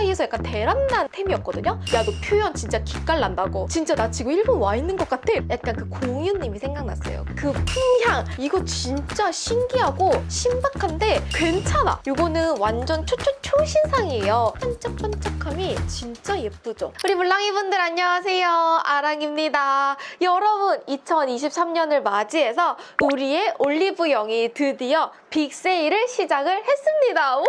사이에서 약간 대란난 템이었거든요. 야 너 표현 진짜 기깔난다고. 진짜 나 지금 일본 와 있는 것 같아. 약간 그 공유님이 생각났어요. 그 풍향 이거 진짜 신기하고 신박한데 괜찮아. 이거는 완전 초초 초신상이에요. 반짝반짝함이 진짜 예쁘죠. 우리 물랑이 분들 안녕하세요. 아랑입니다. 여러분 2023년을 맞이해서 우리의 올리브영이 드디어 빅세일을 시작을 했습니다. 우와!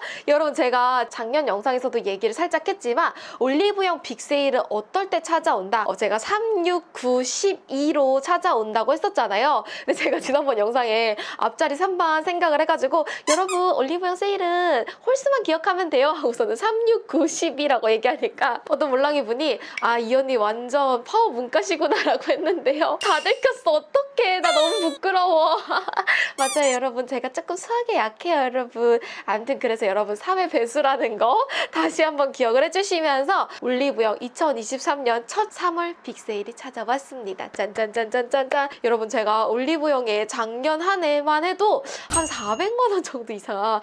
여러분 제가 작년 영상에서도 얘기를 살짝 했지만 올리브영 빅세일은 어떨 때 찾아온다? 어, 제가 3, 6, 9, 12로 찾아온다고 했었잖아요. 근데 제가 지난번 영상에 앞자리 3번 생각을 해가지고 여러분 올리브영 세일은 홀수만 기억하면 돼요 하고서는 3, 6, 9, 10이라고 얘기하니까 어떤 몰랑이 분이 아 이 언니 완전 파워 문과시구나 라고 했는데요. 다 들켰어. 어떡해. 나 너무 부끄러워. 맞아요 여러분 제가 조금 수학에 약해요 여러분. 아무튼 그래서 여러분 3의 배수라는 거 다시 한번 기억을 해주시면서 올리브영 2023년 첫 3월 빅세일이 찾아왔습니다. 짠짠짠짠짠짠 여러분 제가 올리브영에 작년 한 해만 해도 한 400만 원 정도 이상 어,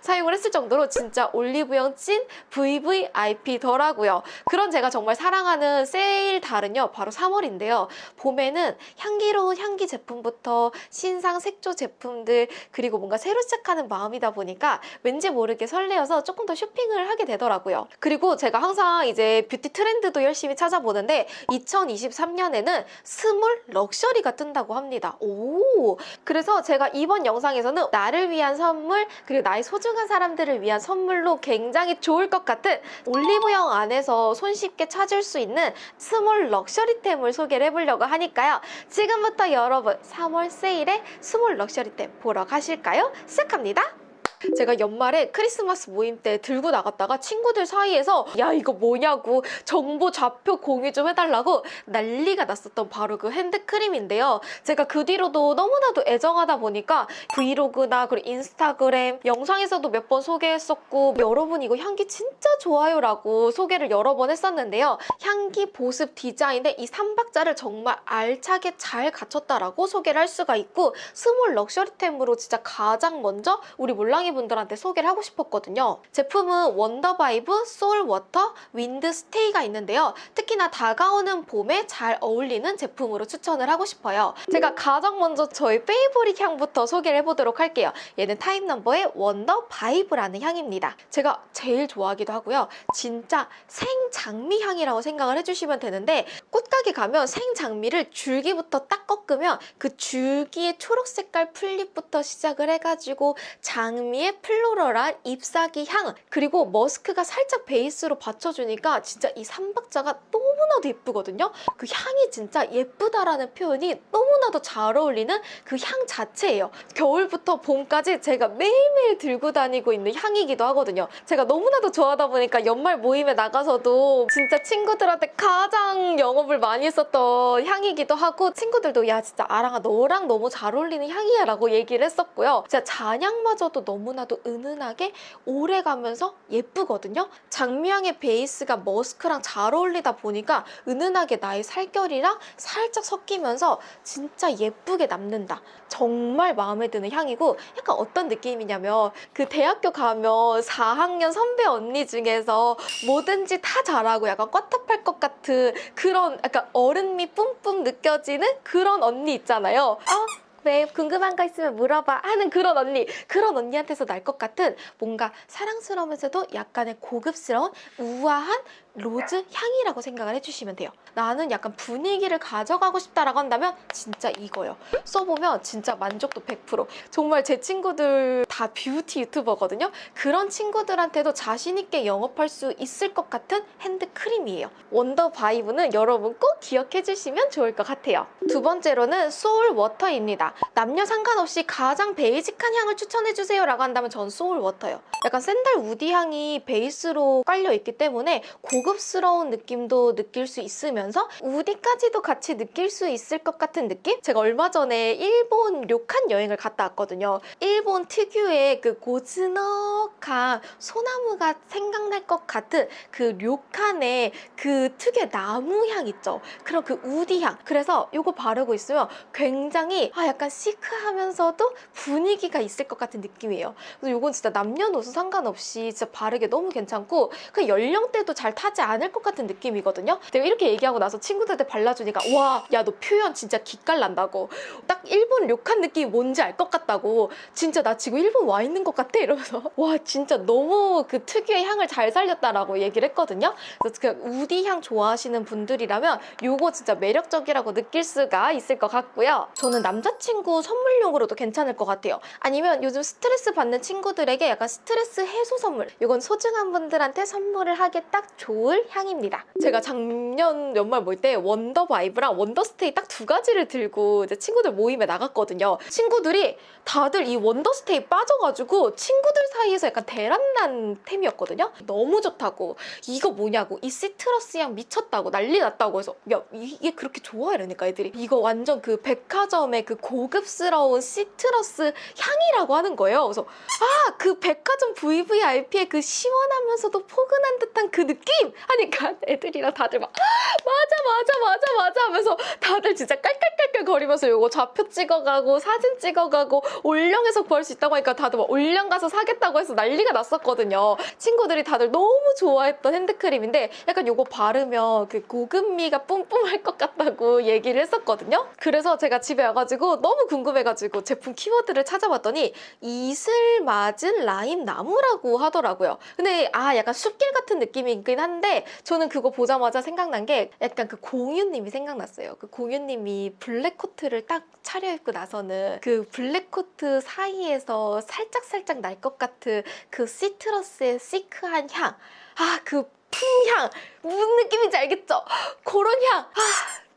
사용을 했을 정도로 진짜 올리브영 찐 VVIP더라고요. 그런 제가 정말 사랑하는 세일 달은요 바로 3월인데요. 봄에는 향기로운 향기 제품부터 신상 색조 제품들 그리고 뭔가 새로 시작하는 마음이다 보니까 왠지 모르게 설레어서 조금 더 쇼핑을 하게 되더라고요. 그리고 제가 항상 이제 뷰티 트렌드도 열심히 찾아보는데 2023년에는 small luxury가 뜬다고 합니다. 오! 그래서 제가 이번 영상에서는 나를 위한 선물 그리고 나의 소중한 사람들을 위한 선물로 굉장히 좋을 것 같은 올리브영 안에서 손쉽게 찾을 수 있는 small luxury템을 소개를 해보려고 하니까요. 지금부터 여러분 3월 세일에 small luxury템 보러 가실까요? 시작합니다. 제가 연말에 크리스마스 모임 때 들고 나갔다가 친구들 사이에서 야 이거 뭐냐고 정보 좌표 공유 좀 해달라고 난리가 났었던 바로 그 핸드크림인데요. 제가 그 뒤로도 너무나도 애정하다 보니까 브이로그나 그리고 인스타그램 영상에서도 몇 번 소개했었고 여러분 이거 향기 진짜 좋아요 라고 소개를 여러 번 했었는데요. 향기 보습 디자인의 이 3박자를 정말 알차게 잘 갖췄다라고 소개를 할 수가 있고 small luxury템으로 진짜 가장 먼저 우리 몰랑이 분들한테 소개를 하고 싶었거든요. 제품은 원더바이브, 소울워터, 윈드스테이가 있는데요. 특히나 다가오는 봄에 잘 어울리는 제품으로 추천을 하고 싶어요. 제가 가장 먼저 저희 favorite 향부터 소개를 해보도록 할게요. 얘는 타임 넘버의 원더바이브라는 향입니다. 제가 제일 좋아하기도 하고요. 진짜 생장미 향이라고 생각을 해주시면 되는데 꽃가게 가면 생장미를 줄기부터 딱 꺾으면 그 줄기의 초록 색깔 풀잎부터 시작을 해가지고 장미 의 floral한 잎사귀 향 그리고 머스크가 살짝 베이스로 받쳐주니까 진짜 이 삼박자가 너무나도 예쁘거든요. 그 향이 진짜 예쁘다라는 표현이 너무나도 잘 어울리는 그 향 자체예요. 겨울부터 봄까지 제가 매일매일 들고 다니고 있는 향이기도 하거든요. 제가 너무나도 좋아하다 보니까 연말 모임에 나가서도 진짜 친구들한테 가장 영업을 많이 했었던 향이기도 하고 친구들도 야 진짜 아랑아 너랑 너무 잘 어울리는 향이야 라고 얘기를 했었고요. 진짜 잔향마저도 너무 나도 은은하게 오래가면서 예쁘거든요. 장미향의 베이스가 머스크랑 잘 어울리다 보니까 은은하게 나의 살결이랑 살짝 섞이면서 진짜 예쁘게 남는다. 정말 마음에 드는 향이고 약간 어떤 느낌이냐면 그 대학교 가면 4학년 선배 언니 중에서 뭐든지 다 잘하고 약간 꽈탑할 것 같은 그런 약간 어른미 뿜뿜 느껴지는 그런 언니 있잖아요. 아 왜 궁금한 거 있으면 물어봐 하는 그런 언니. 그런 언니한테서 날 것 같은 뭔가 사랑스러우면서도 약간의 고급스러운 우아한 rose 향이라고 생각을 해주시면 돼요. 나는 약간 분위기를 가져가고 싶다라고 한다면 진짜 이거요. 써보면 진짜 만족도 100% 정말 제 친구들 다 뷰티 유튜버거든요. 그런 친구들한테도 자신 있게 영업할 수 있을 것 같은 핸드크림이에요. 원더 바이브는 여러분 꼭 기억해 주시면 좋을 것 같아요. 두 번째로는 소울 워터입니다. 남녀 상관없이 가장 basic한 향을 추천해주세요 라고 한다면 전 소울 워터요. 약간 sandal woody 향이 베이스로 깔려 있기 때문에 고 급스러운 느낌도 느낄 수 있으면서 우디까지도 같이 느낄 수 있을 것 같은 느낌? 제가 얼마 전에 일본 료칸 여행을 갔다 왔거든요 일본 특유의 그 고즈넉한 소나무가 생각날 것 같은 그 료칸의 그 특유의 나무 향 있죠 그런 그 우디 향 그래서 이거 바르고 있으면 굉장히 아 약간 시크하면서도 분위기가 있을 것 같은 느낌이에요. 그래서 이건 진짜 남녀노소 상관없이 진짜 바르기 너무 괜찮고 그 연령대도 잘 타지 않을 것 같은 느낌이거든요. 내가 이렇게 얘기하고 나서 친구들한테 발라주니까 와, 야 너 표현 진짜 기깔난다고. 딱 일본 료칸 느낌이 뭔지 알 것 같다고. 진짜 나 지금 일본 와 있는 것 같아 이러면서 와 진짜 너무 그 특유의 향을 잘 살렸다라고 얘기를 했거든요. 그래서 그 woody 향 좋아하시는 분들이라면 요거 진짜 매력적이라고 느낄 수가 있을 것 같고요. 저는 남자친구 선물용으로도 괜찮을 것 같아요. 아니면 요즘 스트레스 받는 친구들에게 약간 스트레스 해소 선물. 이건 소중한 분들한테 선물을 하기 딱 좋을 향입니다. 제가 작년 연말 모임 때 원더 바이브랑 윈드 스테이 딱 두 가지를 들고 이제 친구들 모임에 나갔거든요. 친구들이 다들 이 윈드 스테이 빠져가지고 친구들 사이에서 약간 대란난 템이었거든요. 너무 좋다고 이거 뭐냐고 이 citrus 향 미쳤다고 난리 났다고 해서 야 이게 그렇게 좋아 이러니까 애들이 이거 완전 그 백화점의 그 고급스러운 citrus 향이라고 하는 거예요. 그래서 아 그 백화점 VVIP의 그 시원하면서도 포근한 듯한 그 느낌 하니까 애들이랑 다들 막 맞아 맞아 맞아 맞아 하면서 다들 진짜 깔깔깔깔 거리면서 요거 좌표 찍어가고 사진 찍어가고 올영에서 구할 수 있다고 하니까 다들 막 올영 가서 사겠다고 해서 난리가 났었거든요. 친구들이 다들 너무 좋아했던 핸드크림인데 약간 요거 바르면 그 고급미가 뿜뿜할 것 같다고 얘기를 했었거든요. 그래서 제가 집에 와가지고 너무 궁금해가지고 제품 키워드를 찾아봤더니 이슬 맞은 라임 나무라고 하더라고요. 근데 아 약간 숲길 같은 느낌이긴 한데 저는 그거 보자마자 생각난 게 약간 그 공유님이 생각났어요. 그 공유님이 블랙 코트를 딱 차려입고 나서는 그 블랙 코트 사이에서 살짝살짝 날 것 같은 그 citrus의 시크한 향. 아, 그 풍향. 무슨 느낌인지 알겠죠? 그런 향. 아,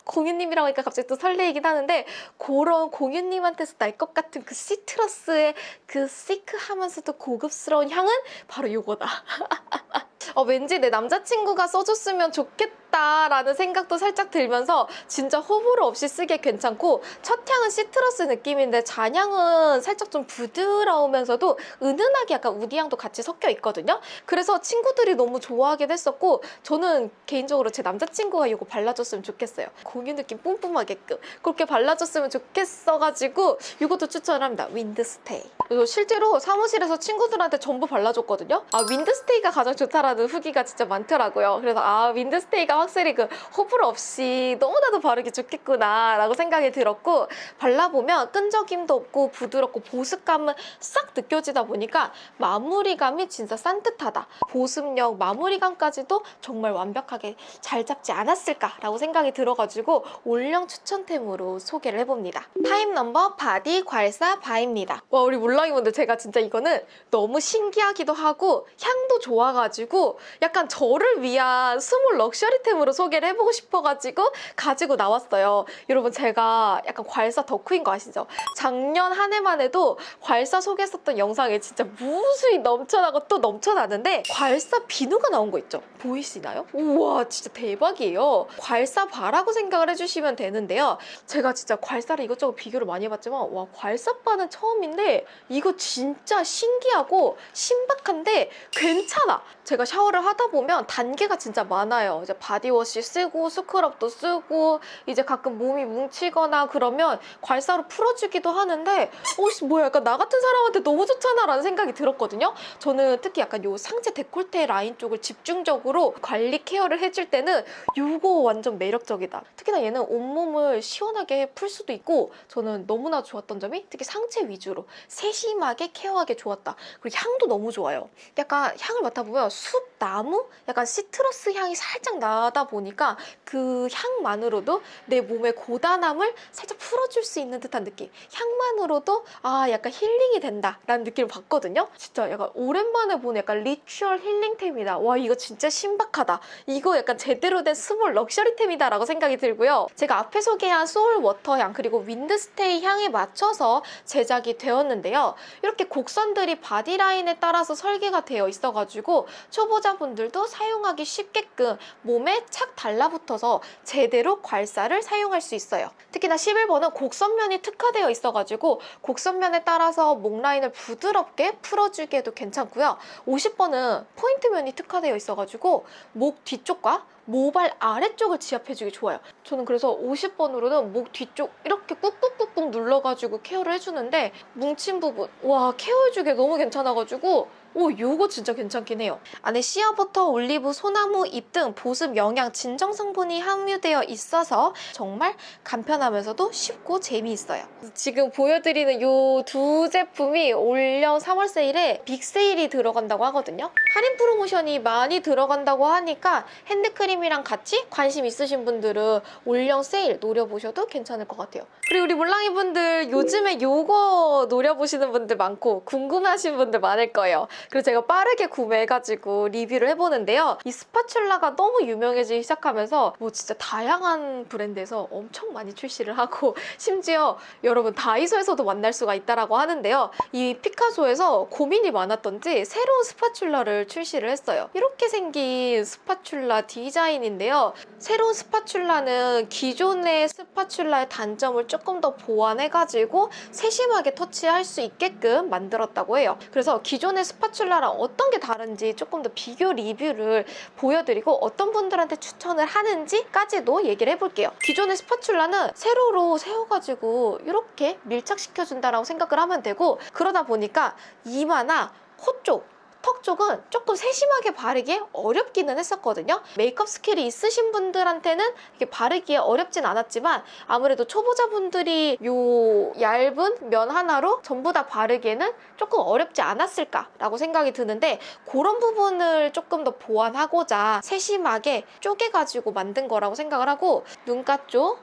공유님이라고 하니까 갑자기 또 설레이긴 하는데 그런 공유님한테서 날 것 같은 그 시트러스의 그 시크하면서도 고급스러운 향은 바로 요거다. 어, 왠지 내 남자친구가 써줬으면 좋겠다 라는 생각도 살짝 들면서 진짜 호불호 없이 쓰기에 괜찮고 첫 향은 시트러스 느낌인데 잔향은 살짝 좀 부드러우면서도 은은하게 약간 우디향도 같이 섞여 있거든요. 그래서 친구들이 너무 좋아하긴 했었고 저는 개인적으로 제 남자친구가 이거 발라줬으면 좋겠어요. 공유 느낌 뿜뿜하게끔 그렇게 발라줬으면 좋겠어가지고 이것도 추천합니다. 윈드스테이. 그리고 실제로 사무실에서 친구들한테 전부 발라줬거든요. 아 윈드스테이가 가장 좋다라는 후기가 진짜 많더라고요. 그래서 아 윈드스테이가 확실히 그 호불호 없이 너무나도 바르기 좋겠구나 라고 생각이 들었고 발라보면 끈적임도 없고 부드럽고 보습감은 싹 느껴지다 보니까 마무리감이 진짜 산뜻하다. 보습력 마무리감까지도 정말 완벽하게 잘 잡지 않았을까 라고 생각이 들어가지고 올영 추천템으로 소개를 해봅니다. 타임 넘버 body 괄사 bar입니다. 와 우리 몰랑이분들 제가 진짜 이거는 너무 신기하기도 하고 향도 좋아가지고 약간 저를 위한 small luxury 템으로 소개를 해보고 싶어가지고 가지고 나왔어요. 여러분 제가 약간 괄사 덕후인 거 아시죠? 작년 한 해만 해도 괄사 소개했었던 영상에 진짜 무수히 넘쳐나고 또 넘쳐나는데 괄사 비누가 나온 거 있죠? 보이시나요? 우와 진짜 대박이에요. 괄사 바라고 생각을 해주시면 되는데요. 제가 진짜 괄사를 이것저것 비교를 많이 해봤지만 와 괄사바는 처음인데 이거 진짜 신기하고 신박한데 괜찮아. 제가 샤워를 하다 보면 단계가 진짜 많아요. 이제 바 디워시 쓰고 스크럽도 쓰고 이제 가끔 몸이 뭉치거나 그러면 괄사로 풀어주기도 하는데 어씨 뭐야 약간 나 같은 사람한테 너무 좋잖아 라는 생각이 들었거든요. 저는 특히 약간 요 상체 décolleté 라인 쪽을 집중적으로 관리 care를 해줄 때는 요거 완전 매력적이다. 특히나 얘는 온몸을 시원하게 풀 수도 있고 저는 너무나 좋았던 점이 특히 상체 위주로 세심하게 care하기 좋았다. 그리고 향도 너무 좋아요. 약간 향을 맡아보면 숲, 나무? 약간 citrus 향이 살짝 나다 보니까 그 향만으로도 내 몸의 고단함을 살짝 풀어줄 수 있는 듯한 느낌. 향만으로도 아 약간 힐링이 된다 라는 느낌을 받거든요. 진짜 약간 오랜만에 보는 약간 ritual 힐링템이다. 와 이거 진짜 신박하다. 이거 약간 제대로 된 small luxury템이다 라고 생각이 들고요. 제가 앞에 소개한 Soul Water 향 그리고 윈드스테이 향에 맞춰서 제작이 되었는데요. 이렇게 곡선들이 body line에 따라서 설계가 되어 있어가지고 초보자 초보자분들도 사용하기 쉽게끔 몸에 착 달라붙어서 제대로 괄사를 사용할 수 있어요. 특히나 11번은 곡선면이 특화되어 있어가지고 곡선면에 따라서 목 라인을 부드럽게 풀어주기에도 괜찮고요. 50번은 포인트면이 특화되어 있어가지고 목 뒤쪽과 모발 아래쪽을 지압해주기 좋아요. 저는 그래서 50번으로는 목 뒤쪽 이렇게 꾹꾹꾹꾹 눌러가지고 케어를 해주는데 뭉친 부분 와 케어해주기 너무 괜찮아가지고 오, 요거 진짜 괜찮긴 해요. 안에 shea butter, 올리브, 소나무 잎 등 보습, 영양, 진정 성분이 함유되어 있어서 정말 간편하면서도 쉽고 재미있어요. 지금 보여드리는 요 두 제품이 올영 3월 세일에 big 세일이 들어간다고 하거든요. 할인 프로모션이 많이 들어간다고 하니까 핸드크림이랑 같이 관심 있으신 분들은 올영 세일 노려보셔도 괜찮을 것 같아요. 그리고 우리 몰랑이 분들 요즘에 요거 노려보시는 분들 많고 궁금하신 분들 많을 거예요. 그래서 제가 빠르게 구매해가지고 리뷰를 해보는데요. 이 spatula가 너무 유명해지기 시작하면서 뭐 진짜 다양한 브랜드에서 엄청 많이 출시를 하고 심지어 여러분 다이소에서도 만날 수가 있다라고 하는데요. 이 피카소에서 고민이 많았던지 새로운 spatula를 출시를 했어요. 이렇게 생긴 spatula 디자인인데요. 새로운 spatula는 기존의 spatula의 단점을 조금 더 보완해가지고 세심하게 터치할 수 있게끔 만들었다고 해요. 그래서 기존의 spatula랑 어떤 게 다른지 조금 더 비교 리뷰를 보여드리고 어떤 분들한테 추천을 하는지까지도 얘기를 해볼게요. 기존의 spatula는 세로로 세워가지고 이렇게 밀착시켜준다라고 생각을 하면 되고 그러다 보니까 이마나 코 쪽, 턱 쪽은 조금 세심하게 바르기 어렵기는 했었거든요. 메이크업 skill이 있으신 분들한테는 이게 바르기에 어렵진 않았지만 아무래도 초보자분들이 요 얇은 면 하나로 전부 다 바르기에는 조금 어렵지 않았을까 라고 생각이 드는데 그런 부분을 조금 더 보완하고자 세심하게 쪼개가지고 만든 거라고 생각을 하고 눈가 쪽,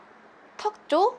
턱 쪽,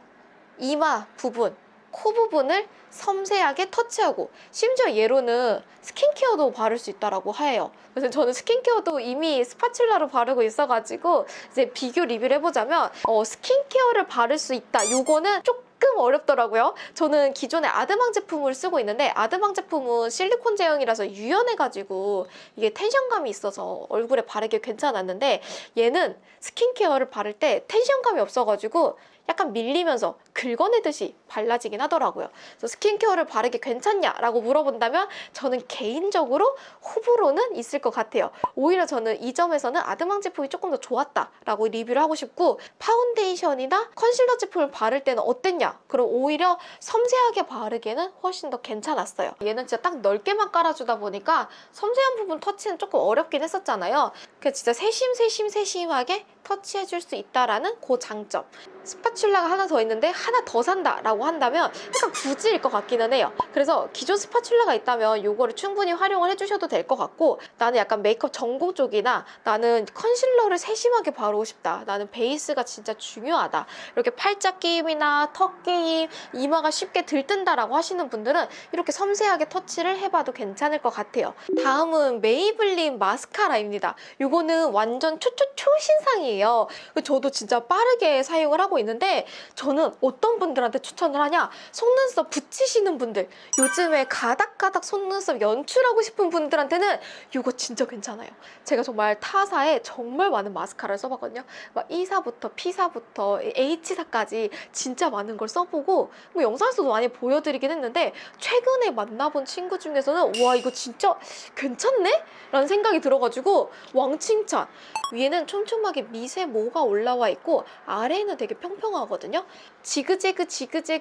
이마 부분 코 부분을 섬세하게 터치하고 심지어 얘로는 skincare도 바를 수 있다라고 해요. 그래서 저는 skincare도 이미 spatula로 바르고 있어가지고 이제 비교 리뷰를 해보자면 어, skincare를 바를 수 있다. 요거는 조금 어렵더라고요. 저는 기존에 아드망 제품을 쓰고 있는데 아드망 제품은 실리콘 제형이라서 유연해가지고 이게 tension감이 있어서 얼굴에 바르기 괜찮았는데 얘는 skincare를 바를 때 tension감이 없어가지고 약간 밀리면서 긁어내듯이 발라지긴 하더라고요. 그래서 skincare를 바르기 괜찮냐라고 물어본다면 저는 개인적으로 호불호는 있을 것 같아요. 오히려 저는 이 점에서는 아드망 제품이 조금 더 좋았다라고 리뷰를 하고 싶고 파운데이션이나 컨실러 제품을 바를 때는 어땠냐? 그럼 오히려 섬세하게 바르기에는 훨씬 더 괜찮았어요. 얘는 진짜 딱 넓게만 깔아주다 보니까 섬세한 부분 터치는 조금 어렵긴 했었잖아요. 그래서 진짜 세심 세심 세심하게 터치해줄 수 있다라는 그 장점. spatula가 하나 더 있는데 하나 더 산다라고 한다면 약간 굳이일 것 같기는 해요. 그래서 기존 spatula가 있다면 이거를 충분히 활용을 해주셔도 될 것 같고 나는 약간 메이크업 전공 쪽이나 나는 concealer를 세심하게 바르고 싶다. 나는 베이스가 진짜 중요하다. 이렇게 팔자 끼임이나 턱 끼임, 이마가 쉽게 들뜬다라고 하시는 분들은 이렇게 섬세하게 터치를 해봐도 괜찮을 것 같아요. 다음은 메이블린 마스카라입니다. 이거는 완전 초초초 신상이에요. 저도 진짜 빠르게 사용을 하고 있는데 저는 어떤 분들한테 추천 을 하냐? 속눈썹 붙이시는 분들. 요즘에 가닥가닥 속눈썹 연출하고 싶은 분들한테는 이거 진짜 괜찮아요. 제가 정말 타사에 정말 많은 마스카라를 써봤거든요. 막 E사부터 P사부터 H사까지 진짜 많은 걸 써보고 뭐 영상에서도 많이 보여드리긴 했는데 최근에 만나본 친구 중에서는 와 이거 진짜 괜찮네? 라는 생각이 들어가지고 왕칭찬. 위에는 촘촘하게 미세 모가 올라와 있고 아래에는 되게 평평하거든요. 지그재그 지그재그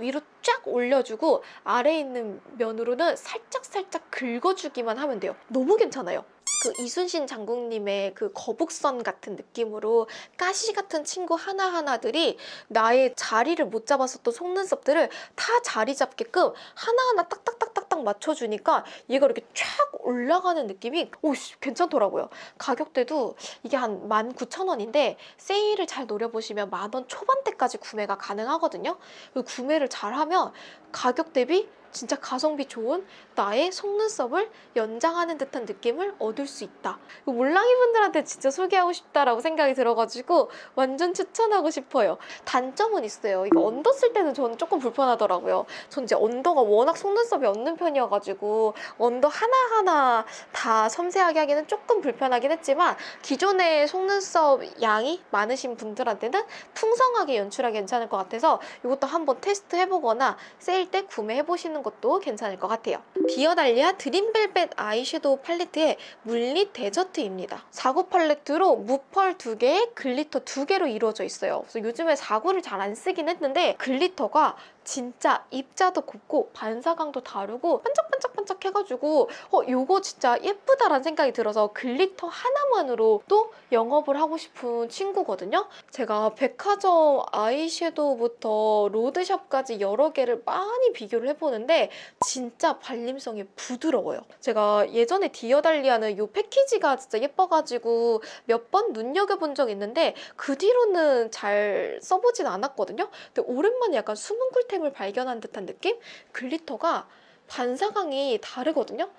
위로 쫙 올려주고 아래에 있는 면으로는 살짝살짝 긁어주기만 하면 돼요. 너무 괜찮아요. 그 이순신 장군님의 그 거북선 같은 느낌으로 가시 같은 친구 하나하나들이 나의 자리를 못 잡았었던 속눈썹들을 다 자리 잡게끔 하나하나 딱딱딱딱딱 맞춰주니까 얘가 이렇게 쫙 올라가는 느낌이 오 괜찮더라고요. 가격대도 이게 한 19,000원인데 세일을 잘 노려보시면 만 원 초반대까지 구매가 가능하거든요. 구매를 잘하면 가격 대비 진짜 가성비 좋은 나의 속눈썹을 연장하는 듯한 느낌을 얻을 수 있다. 이거 몰랑이 분들한테 진짜 소개하고 싶다라고 생각이 들어가지고 완전 추천하고 싶어요. 단점은 있어요. 이거 under 쓸 때는 저는 조금 불편하더라고요. 전 이제 under가 워낙 속눈썹이 없는 편이어가지고 under 하나하나 다 섬세하게 하기는 조금 불편하긴 했지만 기존의 속눈썹 양이 많으신 분들한테는 풍성하게 연출하기 괜찮을 것 같아서 이것도 한번 테스트 해보거나 세일 때 구매해보시는 것도 괜찮을 것 같아요. 디어달리아 Dream Velvet eyeshadow 팔레트의 물릿 데저트입니다. 4구 팔레트로 무pearl 2개에 glitter 2개로 이루어져 있어요. 그래서 요즘에 4구를 잘 안 쓰긴 했는데 glitter가 진짜 입자도 곱고 반사광도 다르고 반짝반짝반짝 해가지고 어 요거 진짜 예쁘다라는 생각이 들어서 글리터 하나만으로 또 영업을 하고 싶은 친구거든요. 제가 백화점 아이섀도우부터 로드샵까지 여러 개를 많이 비교를 해보는데 진짜 발림성이 부드러워요. 제가 예전에 디어달리아는 요 패키지가 진짜 예뻐가지고 몇 번 눈여겨본 적 있는데 그 뒤로는 잘 써보진 않았거든요. 근데 오랜만에 약간 숨은 꿀템 을 발견한 듯한 느낌? 글리터가 반사광이 다르거든요.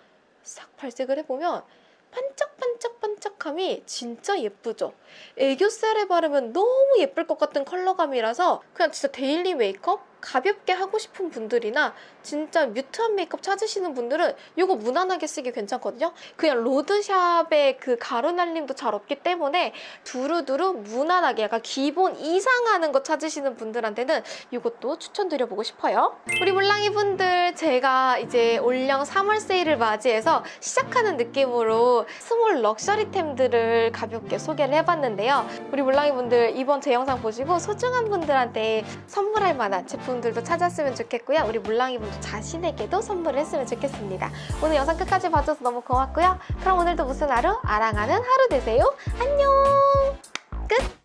싹 발색을 해보면 반짝반짝반짝함이 진짜 예쁘죠? 애교살에 바르면 너무 예쁠 것 같은 컬러감이라서 그냥 진짜 데일리 메이크업 가볍게 하고 싶은 분들이나 진짜 뮤트한 메이크업 찾으시는 분들은 이거 무난하게 쓰기 괜찮거든요. 그냥 로드샵의 그 가루 날림도 잘 없기 때문에 두루두루 무난하게 약간 기본 이상하는 거 찾으시는 분들한테는 이것도 추천드려보고 싶어요. 우리 물랑이 분들 제가 이제 올영 3월 세일을 맞이해서 시작하는 느낌으로 스몰 럭셔리템들을 가볍게 소개를 해봤는데요. 우리 물랑이 분들 이번 제 영상 보시고 소중한 분들한테 선물할 만한 제품 들도 찾았으면 좋겠고요. 우리 물랑이 분들 자신에게도 선물을 했으면 좋겠습니다. 오늘 영상 끝까지 봐줘서 너무 고맙고요. 그럼 오늘도 무슨 하루? 아랑하는 하루 되세요. 안녕!